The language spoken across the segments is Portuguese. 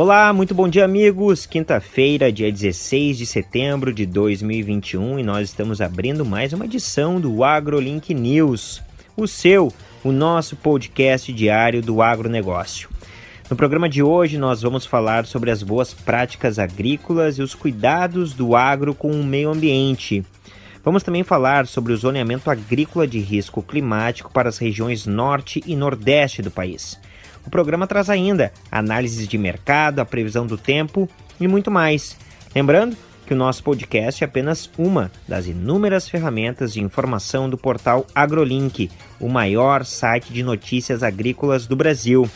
Olá, muito bom dia, amigos. Quinta-feira, dia 16 de setembro de 2021, e nós estamos abrindo mais uma edição do AgroLink News, o seu, o nosso podcast diário do agronegócio. No programa de hoje, nós vamos falar sobre as boas práticas agrícolas e os cuidados do agro com o meio ambiente. Vamos também falar sobre o zoneamento agrícola de risco climático para as regiões norte e nordeste do país. O programa traz ainda análises de mercado, a previsão do tempo e muito mais. Lembrando que o nosso podcast é apenas uma das inúmeras ferramentas de informação do portal AgroLink, o maior site de notícias agrícolas do Brasil.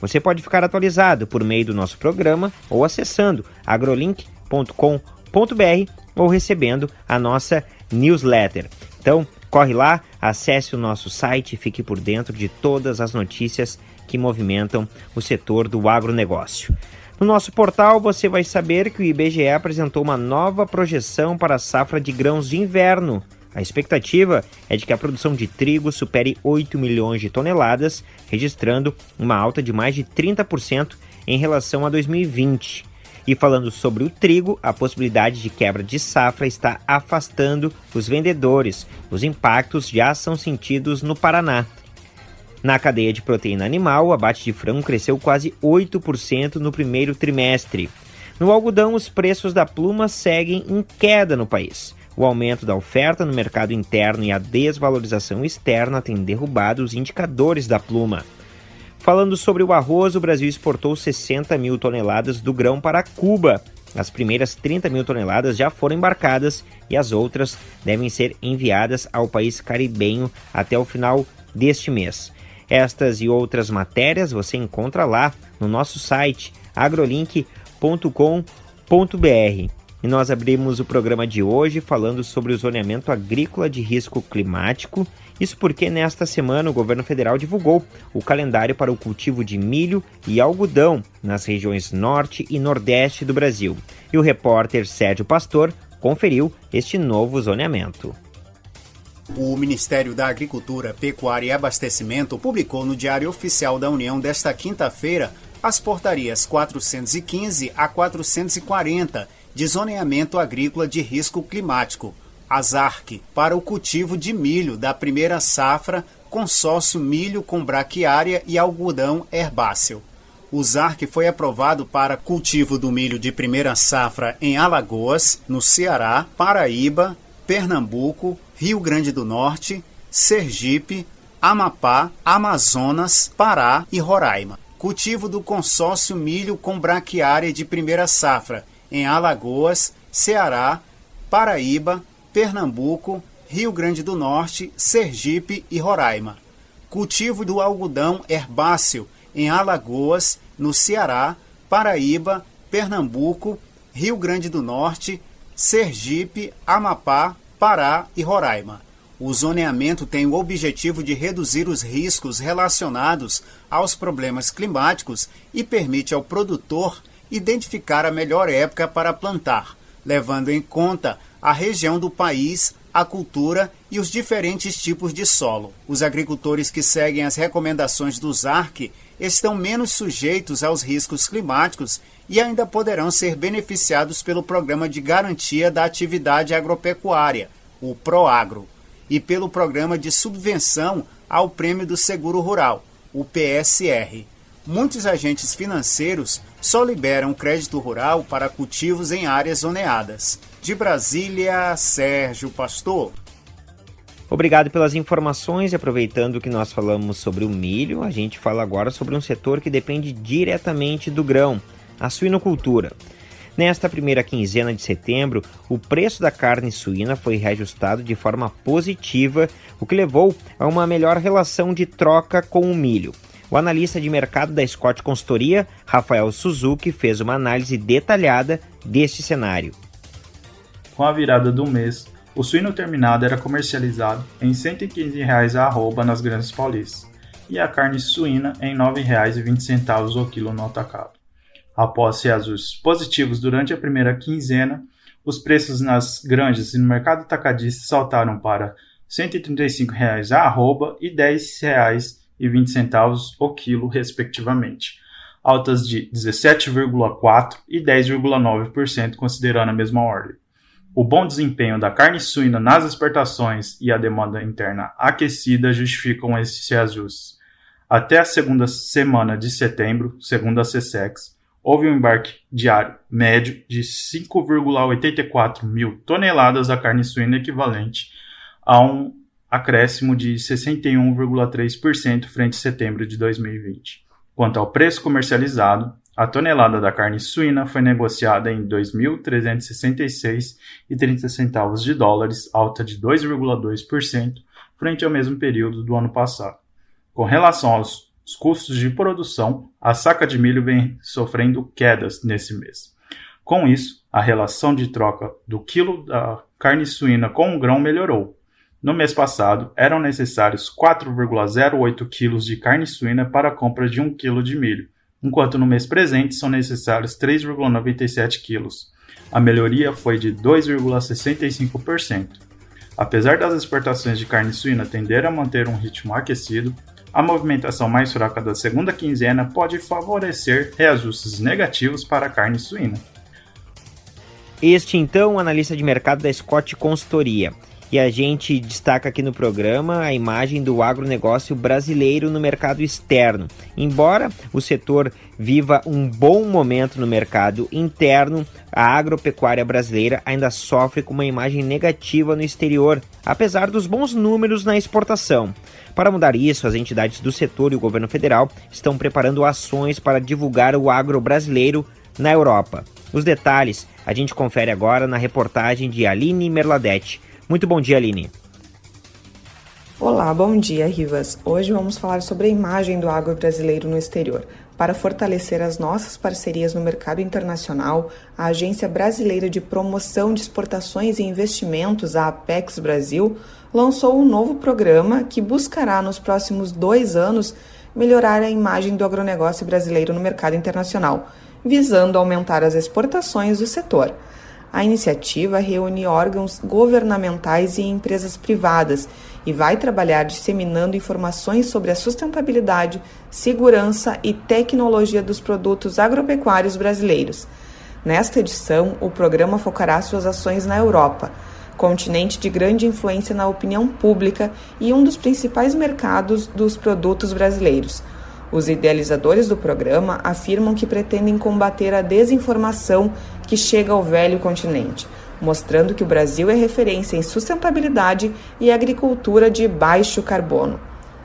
Você pode ficar atualizado por meio do nosso programa ou acessando agrolink.com.br ou recebendo a nossa newsletter. Então, corre lá, acesse o nosso site e fique por dentro de todas as notícias que movimentam o setor do agronegócio. No nosso portal você vai saber que o IBGE apresentou uma nova projeção para a safra de grãos de inverno. A expectativa é de que a produção de trigo supere 8 milhões de toneladas, registrando uma alta de mais de 30% em relação a 2020. E falando sobre o trigo, a possibilidade de quebra de safra está afastando os vendedores. Os impactos já são sentidos no Paraná. Na cadeia de proteína animal, o abate de frango cresceu quase 8% no primeiro trimestre. No algodão, os preços da pluma seguem em queda no país. O aumento da oferta no mercado interno e a desvalorização externa têm derrubado os indicadores da pluma. Falando sobre o arroz, o Brasil exportou 60 mil toneladas do grão para Cuba. As primeiras 30 mil toneladas já foram embarcadas e as outras devem ser enviadas ao país caribenho até o final deste mês. Estas e outras matérias você encontra lá no nosso site agrolink.com.br. E nós abrimos o programa de hoje falando sobre o zoneamento agrícola de risco climático. Isso porque nesta semana o governo federal divulgou o calendário para o cultivo de milho e algodão nas regiões norte e nordeste do Brasil. E o repórter Sérgio Pastor conferiu este novo zoneamento. O Ministério da Agricultura, Pecuária e Abastecimento publicou no Diário Oficial da União desta quinta-feira as portarias 415 a 440 de zoneamento agrícola de risco climático, ASARC, para o cultivo de milho da primeira safra, consórcio milho com braquiária e algodão herbáceo. O ZARC foi aprovado para cultivo do milho de primeira safra em Alagoas, no Ceará, Paraíba, Pernambuco, Rio Grande do Norte, Sergipe, Amapá, Amazonas, Pará e Roraima. Cultivo do consórcio milho com braquiária de primeira safra em Alagoas, Ceará, Paraíba, Pernambuco, Rio Grande do Norte, Sergipe e Roraima. Cultivo do algodão herbáceo em Alagoas, no Ceará, Paraíba, Pernambuco, Rio Grande do Norte, Sergipe, Amapá, Pará e Roraima. O zoneamento tem o objetivo de reduzir os riscos relacionados aos problemas climáticos e permite ao produtor identificar a melhor época para plantar, levando em conta a região do país, a cultura e os diferentes tipos de solo. Os agricultores que seguem as recomendações do ZARC estão menos sujeitos aos riscos climáticos e ainda poderão ser beneficiados pelo Programa de Garantia da Atividade Agropecuária, o PROAGRO, e pelo Programa de Subvenção ao Prêmio do Seguro Rural, o PSR. Muitos agentes financeiros só liberam crédito rural para cultivos em áreas zoneadas. De Brasília, Sérgio Pastor. Obrigado pelas informações e aproveitando que nós falamos sobre o milho, a gente fala agora sobre um setor que depende diretamente do grão, a suinocultura. Nesta primeira quinzena de setembro, o preço da carne suína foi reajustado de forma positiva, o que levou a uma melhor relação de troca com o milho. O analista de mercado da Scott Consultoria, Rafael Suzuki, fez uma análise detalhada deste cenário. Com a virada do mês, o suíno terminado era comercializado em R$ 115,00 a arroba nas grandes paulistas e a carne suína em R$ 9,20 o quilo no atacado. Após reajustes positivos durante a primeira quinzena, os preços nas granjas e no mercado atacadista saltaram para R$ 135,00 a arroba e R$ 10,20 o quilo, respectivamente. altas de 17,4% e 10,9%, considerando a mesma ordem. O bom desempenho da carne suína nas exportações e a demanda interna aquecida justificam esses reajustes. Até a segunda semana de setembro, segundo a CSEX, houve um embarque diário médio de 5,84 mil toneladas da carne suína equivalente a um acréscimo de 61,3% frente a setembro de 2020. Quanto ao preço comercializado, a tonelada da carne suína foi negociada em 2.366,30 centavos de dólares, alta de 2,2% frente ao mesmo período do ano passado. Com relação aos custos de produção, a saca de milho vem sofrendo quedas nesse mês. Com isso, a relação de troca do quilo da carne suína com o grão melhorou. No mês passado, eram necessários 4,08 kg de carne suína para a compra de 1 kg de milho, enquanto no mês presente são necessários 3,97 kg. A melhoria foi de 2,65%. Apesar das exportações de carne suína tenderem a manter um ritmo aquecido, a movimentação mais fraca da segunda quinzena pode favorecer reajustes negativos para a carne suína. Este então, analista de mercado da Scott Consultoria. E a gente destaca aqui no programa a imagem do agronegócio brasileiro no mercado externo. Embora o setor viva um bom momento no mercado interno, a agropecuária brasileira ainda sofre com uma imagem negativa no exterior, apesar dos bons números na exportação. Para mudar isso, as entidades do setor e o governo federal estão preparando ações para divulgar o agro brasileiro na Europa. Os detalhes a gente confere agora na reportagem de Aline Merladete muito bom dia, Aline. Olá, bom dia, Rivas. Hoje vamos falar sobre a imagem do agro brasileiro no exterior. Para fortalecer as nossas parcerias no mercado internacional, a Agência Brasileira de Promoção de Exportações e Investimentos, a Apex Brasil, lançou um novo programa que buscará, nos próximos dois anos, melhorar a imagem do agronegócio brasileiro no mercado internacional, visando aumentar as exportações do setor. A iniciativa reúne órgãos governamentais e empresas privadas e vai trabalhar disseminando informações sobre a sustentabilidade, segurança e tecnologia dos produtos agropecuários brasileiros. Nesta edição, o programa focará suas ações na Europa, continente de grande influência na opinião pública e um dos principais mercados dos produtos brasileiros. Os idealizadores do programa afirmam que pretendem combater a desinformação que chega ao velho continente, mostrando que o Brasil é referência em sustentabilidade e agricultura de baixo carbono.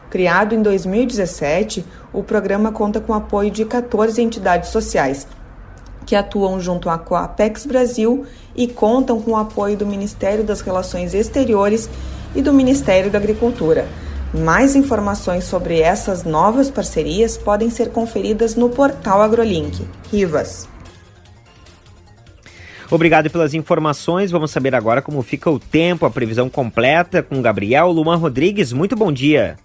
Criado em 2017, o programa conta com o apoio de 14 entidades sociais, que atuam junto à Coapex Brasil e contam com o apoio do Ministério das Relações Exteriores e do Ministério da Agricultura. Mais informações sobre essas novas parcerias podem ser conferidas no portal AgroLink. Rivas. Obrigado pelas informações. Vamos saber agora como fica o tempo, a previsão completa com Gabriel Luman Rodrigues. Muito bom dia.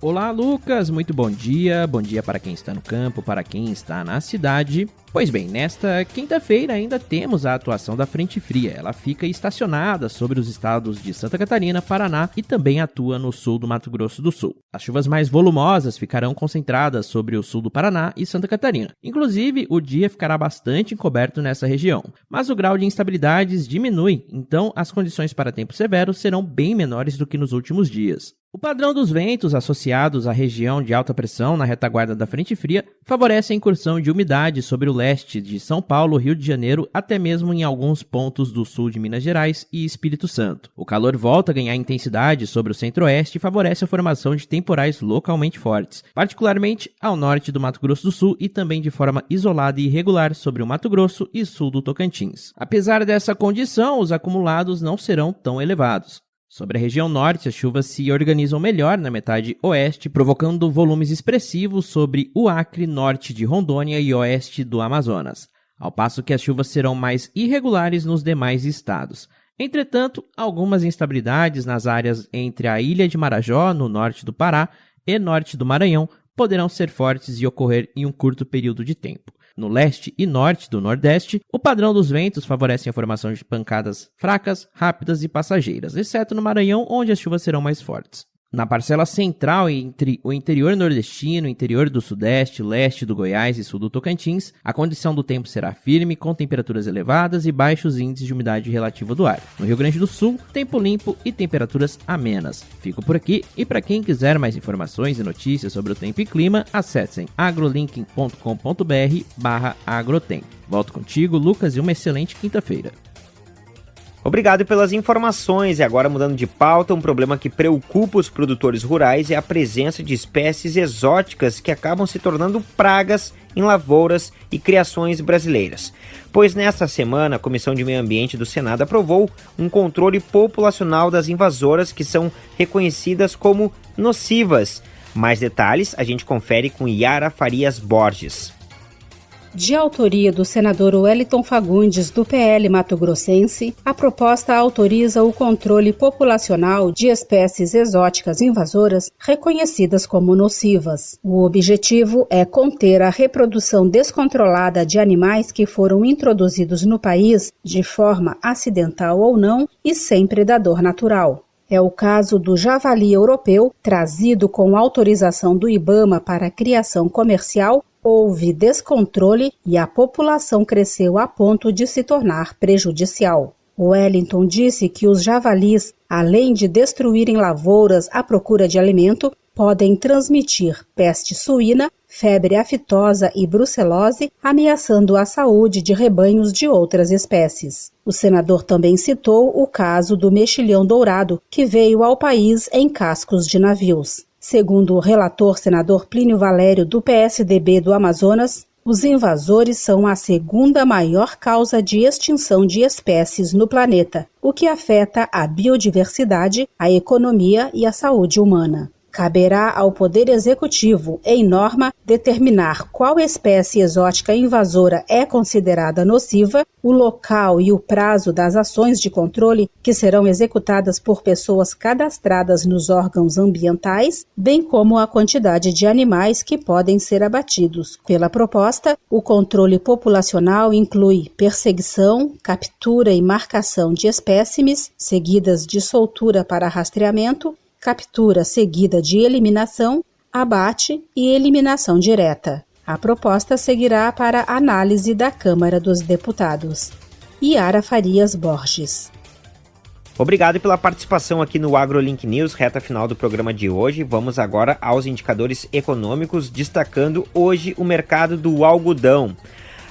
Olá, Lucas. Muito bom dia. Bom dia para quem está no campo, para quem está na cidade. Pois bem, nesta quinta-feira ainda temos a atuação da frente fria. Ela fica estacionada sobre os estados de Santa Catarina, Paraná e também atua no sul do Mato Grosso do Sul. As chuvas mais volumosas ficarão concentradas sobre o sul do Paraná e Santa Catarina. Inclusive, o dia ficará bastante encoberto nessa região, mas o grau de instabilidades diminui, então as condições para tempo severo serão bem menores do que nos últimos dias. O padrão dos ventos associados à região de alta pressão na retaguarda da frente fria favorece a incursão de umidade sobre o leste de São Paulo, Rio de Janeiro, até mesmo em alguns pontos do sul de Minas Gerais e Espírito Santo. O calor volta a ganhar intensidade sobre o centro-oeste e favorece a formação de temporais localmente fortes, particularmente ao norte do Mato Grosso do Sul e também de forma isolada e irregular sobre o Mato Grosso e sul do Tocantins. Apesar dessa condição, os acumulados não serão tão elevados. Sobre a região norte, as chuvas se organizam melhor na metade oeste, provocando volumes expressivos sobre o Acre, norte de Rondônia e oeste do Amazonas, ao passo que as chuvas serão mais irregulares nos demais estados. Entretanto, algumas instabilidades nas áreas entre a ilha de Marajó, no norte do Pará, e norte do Maranhão poderão ser fortes e ocorrer em um curto período de tempo. No leste e norte do Nordeste, o padrão dos ventos favorece a formação de pancadas fracas, rápidas e passageiras, exceto no Maranhão, onde as chuvas serão mais fortes. Na parcela central, entre o interior nordestino, interior do sudeste, leste do Goiás e sul do Tocantins, a condição do tempo será firme, com temperaturas elevadas e baixos índices de umidade relativa do ar. No Rio Grande do Sul, tempo limpo e temperaturas amenas. Fico por aqui e para quem quiser mais informações e notícias sobre o tempo e clima, acessem agrolinking.com.br/agrotempo. Volto contigo, Lucas, e uma excelente quinta-feira. Obrigado pelas informações. E agora, mudando de pauta, um problema que preocupa os produtores rurais é a presença de espécies exóticas que acabam se tornando pragas em lavouras e criações brasileiras. Pois nesta semana, a Comissão de Meio Ambiente do Senado aprovou um controle populacional das invasoras que são reconhecidas como nocivas. Mais detalhes a gente confere com Yara Farias Borges de autoria do senador Wellington Fagundes, do PL Mato Grossense, a proposta autoriza o controle populacional de espécies exóticas invasoras reconhecidas como nocivas. O objetivo é conter a reprodução descontrolada de animais que foram introduzidos no país de forma acidental ou não e sem predador natural. É o caso do javali europeu, trazido com autorização do IBAMA para criação comercial houve descontrole e a população cresceu a ponto de se tornar prejudicial. Wellington disse que os javalis, além de destruírem lavouras à procura de alimento, podem transmitir peste suína, febre aftosa e brucelose, ameaçando a saúde de rebanhos de outras espécies. O senador também citou o caso do mexilhão dourado, que veio ao país em cascos de navios. Segundo o relator senador Plínio Valério do PSDB do Amazonas, os invasores são a segunda maior causa de extinção de espécies no planeta, o que afeta a biodiversidade, a economia e a saúde humana. Caberá ao Poder Executivo, em norma, determinar qual espécie exótica invasora é considerada nociva, o local e o prazo das ações de controle que serão executadas por pessoas cadastradas nos órgãos ambientais, bem como a quantidade de animais que podem ser abatidos. Pela proposta, o controle populacional inclui perseguição, captura e marcação de espécimes, seguidas de soltura para rastreamento, captura seguida de eliminação, abate e eliminação direta. A proposta seguirá para análise da Câmara dos Deputados. Yara Farias Borges. Obrigado pela participação aqui no AgroLink News, reta final do programa de hoje. Vamos agora aos indicadores econômicos, destacando hoje o mercado do algodão.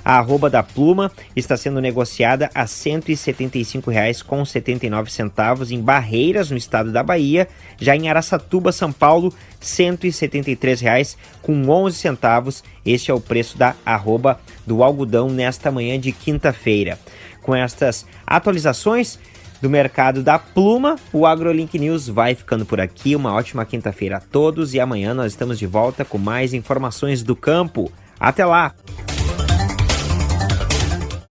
A arroba da pluma está sendo negociada a R$ 175,79 em Barreiras, no estado da Bahia. Já em Araçatuba, São Paulo, R$ 173,11 centavos. Este é o preço da arroba do algodão nesta manhã de quinta-feira. Com estas atualizações, do mercado da pluma, o AgroLink News vai ficando por aqui. Uma ótima quinta-feira a todos e amanhã nós estamos de volta com mais informações do campo. Até lá!